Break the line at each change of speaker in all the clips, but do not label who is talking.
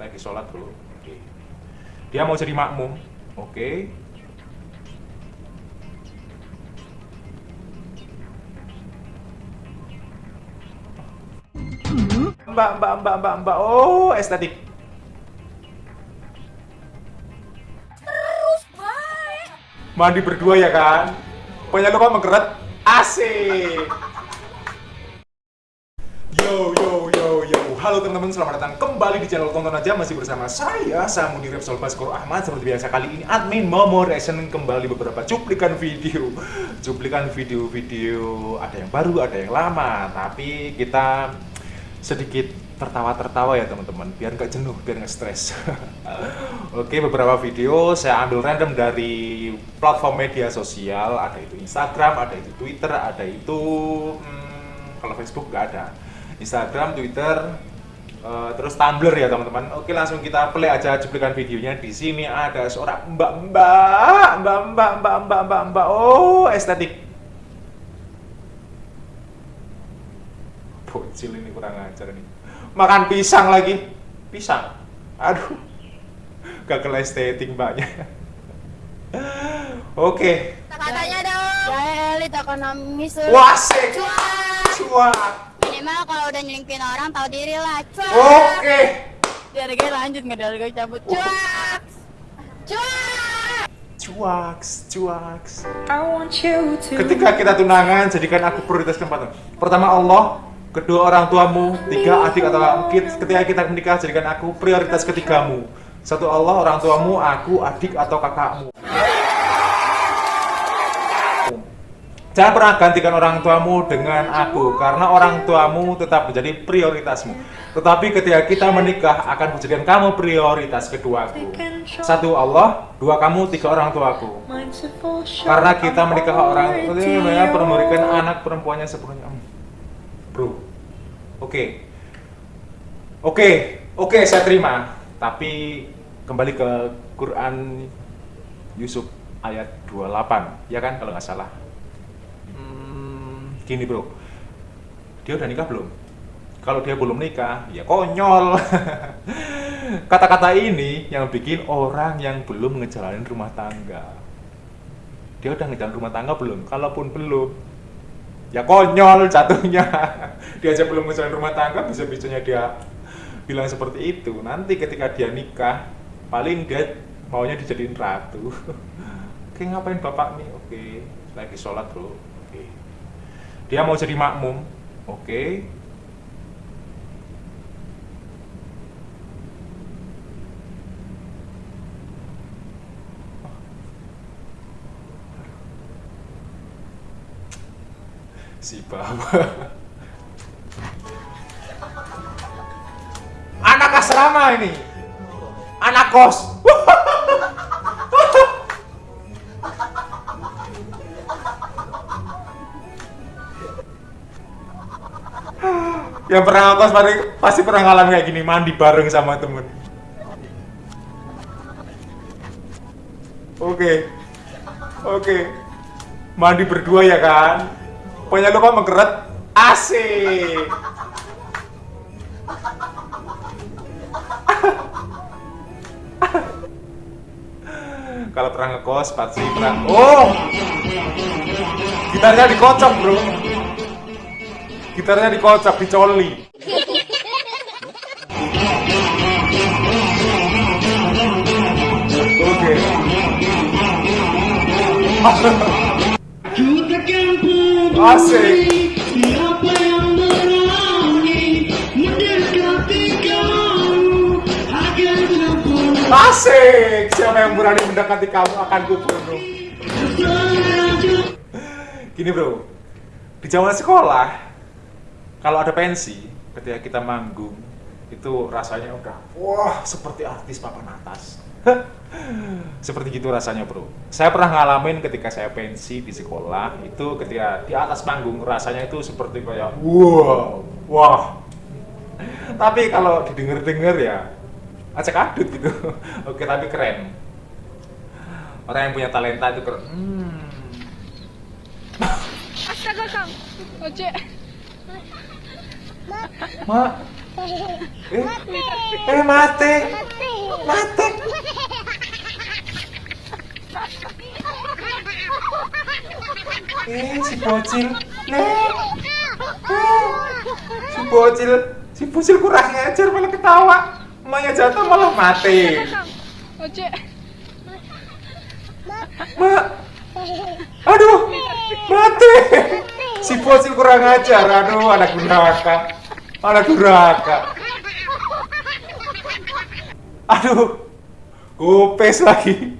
lagi sholat bro oke. Dia mau jadi makmum. Oke. Mbak mbak mbak mbak mbak. Oh estetik. Mandi berdua ya kan? Pokoknya lupa mengkeret asik. Yo yo Halo teman-teman selamat datang kembali di channel Tonton Aja. Masih bersama saya Samudi Repsol Baskoro Ahmad. Seperti biasa kali ini admin Momo reaction kembali beberapa cuplikan video. Cuplikan video-video. Ada yang baru ada yang lama. Tapi kita sedikit tertawa-tertawa ya teman-teman. Biar nggak jenuh, biar nggak stres. Oke beberapa video saya ambil random dari platform media sosial. Ada itu Instagram, ada itu Twitter, ada itu hmm, Kalau Facebook nggak ada. Instagram, Twitter, uh, terus Tumblr ya teman-teman. Oke langsung kita play aja cuplikan videonya. Di sini ada seorang mbak-mbak, mbak-mbak, mbak-mbak, mbak-mbak. Oh estetik. Bocil ini kurang ajar nih. Makan pisang lagi, pisang. Aduh, gagal estetik mbaknya. Oke.
Katanya dong.
Ya elit ekonomis.
Wah, sek. Cuak.
Minimal kalau udah nyelingkuhin orang tahu diri lah. Cuak.
Oke.
Biar gue lanjut nggak dari gue cabut.
Cuak. Cuak.
Cuaks, cuaks. Ketika kita tunangan, jadikan aku prioritas keempat. Pertama Allah, kedua orang tuamu, tiga adik atau kit- ketika kita menikah, jadikan aku prioritas ketigamu. Satu Allah, orang tuamu, aku, adik atau kakakmu. Jangan pernah gantikan orang tuamu dengan aku, karena orang tuamu tetap menjadi prioritasmu. Tetapi ketika kita menikah, akan menjadikan kamu prioritas keduaku. Satu Allah, dua kamu, tiga orang tuaku. Karena kita menikah orang itu ya perlu memberikan anak perempuannya sepenuhnya. Hmm. Bro, oke, oke, oke, saya terima. Tapi kembali ke Quran Yusuf ayat 28, ya kan kalau nggak salah. Gini bro, dia udah nikah belum? Kalau dia belum nikah, ya konyol. Kata-kata ini yang bikin orang yang belum ngejalanin rumah tangga. Dia udah ngejalanin rumah tangga belum? Kalaupun belum, ya konyol jatuhnya. Dia aja belum ngejalanin rumah tangga, bisa-bisanya dia bilang seperti itu. Nanti ketika dia nikah, paling dia maunya dijadiin ratu. Oke, ngapain bapak nih? Oke, lagi sholat bro. Oke. Dia mau jadi makmum. Oke. si bawa anak asrama ini anak kos yang pernah kos pasti, pasti pernah ngalamin kayak gini mandi bareng sama temen. Oke. Oke. Mandi berdua ya kan? Pokoknya lupa mengkeret asik. Kalau pernah ngekos pasti pernah. Oh! Gitarnya dikocok bro gitarnya dikocok dicoli oke Asik. Asik! Siapa yang berani mendekati kamu akan kubunuh. Gini bro, di zaman sekolah, kalau ada pensi, ketika kita manggung, itu rasanya udah, wah seperti artis papan atas. seperti gitu rasanya bro. Saya pernah ngalamin ketika saya pensi di sekolah, itu ketika di atas panggung rasanya itu seperti kayak, wow, wah. Tapi kalau didengar-dengar ya, acak adut gitu. Oke, tapi keren. Orang yang punya talenta itu keren. Hmm.
Astaga kang. Ojek.
Mak, Eh, eh mati. Mati. Eh, si bocil. Nek. Eh, Si bocil, si bocil kurang ajar malah ketawa. Emaknya jatuh malah mati.
Oce.
Mak. Aduh, mati. Si bocil kurang ajar. Aduh, anak durhaka. Anak durhaka. Aduh, kupes lagi.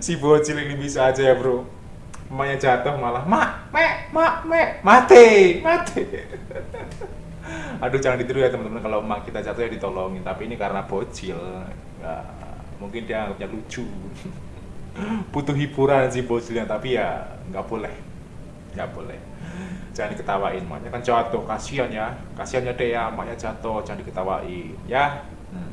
Si bocil ini bisa aja ya, bro. Emaknya jatuh malah, mak, mek, mak, mek, mati, mati. Aduh, jangan ditiru ya teman-teman. Kalau emak kita jatuh ya ditolongin. Tapi ini karena bocil, ya, mungkin dia anggapnya lucu. Butuh hiburan si bocilnya, tapi ya nggak boleh, nggak boleh. Jangan diketawain, emaknya kan jatuh, kasihan ya, kasihan ya deh ya, emaknya jatuh, jangan diketawain, ya. Hmm.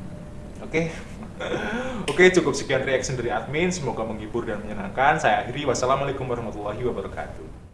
Oke. Oke, cukup sekian reaction dari admin. Semoga menghibur dan menyenangkan. Saya akhiri. Wassalamualaikum warahmatullahi wabarakatuh.